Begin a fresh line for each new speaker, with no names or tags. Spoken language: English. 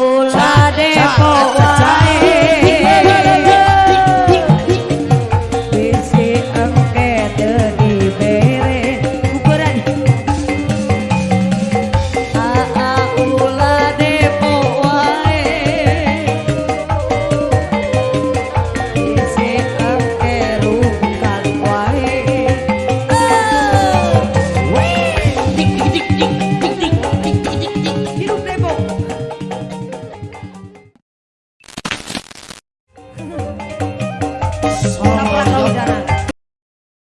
Oh.